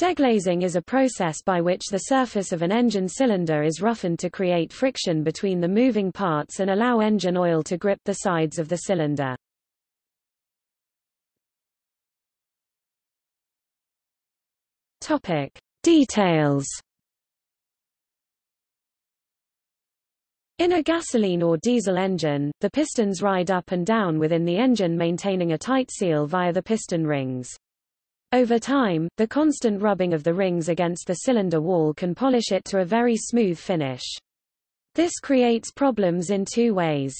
Deglazing is a process by which the surface of an engine cylinder is roughened to create friction between the moving parts and allow engine oil to grip the sides of the cylinder. Topic: Details. In a gasoline or diesel engine, the pistons ride up and down within the engine maintaining a tight seal via the piston rings. Over time, the constant rubbing of the rings against the cylinder wall can polish it to a very smooth finish. This creates problems in two ways.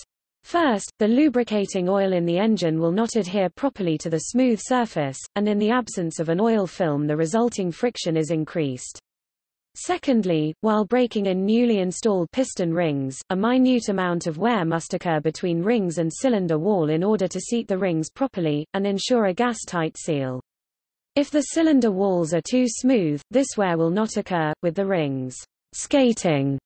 First, the lubricating oil in the engine will not adhere properly to the smooth surface, and in the absence of an oil film the resulting friction is increased. Secondly, while breaking in newly installed piston rings, a minute amount of wear must occur between rings and cylinder wall in order to seat the rings properly, and ensure a gas-tight seal. If the cylinder walls are too smooth, this wear will not occur, with the rings skating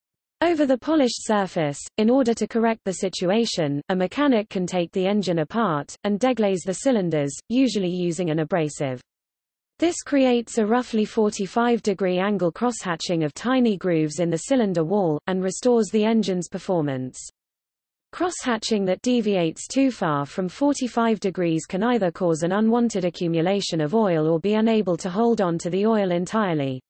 over the polished surface. In order to correct the situation, a mechanic can take the engine apart, and deglaze the cylinders, usually using an abrasive. This creates a roughly 45-degree angle crosshatching of tiny grooves in the cylinder wall, and restores the engine's performance. Crosshatching that deviates too far from 45 degrees can either cause an unwanted accumulation of oil or be unable to hold on to the oil entirely.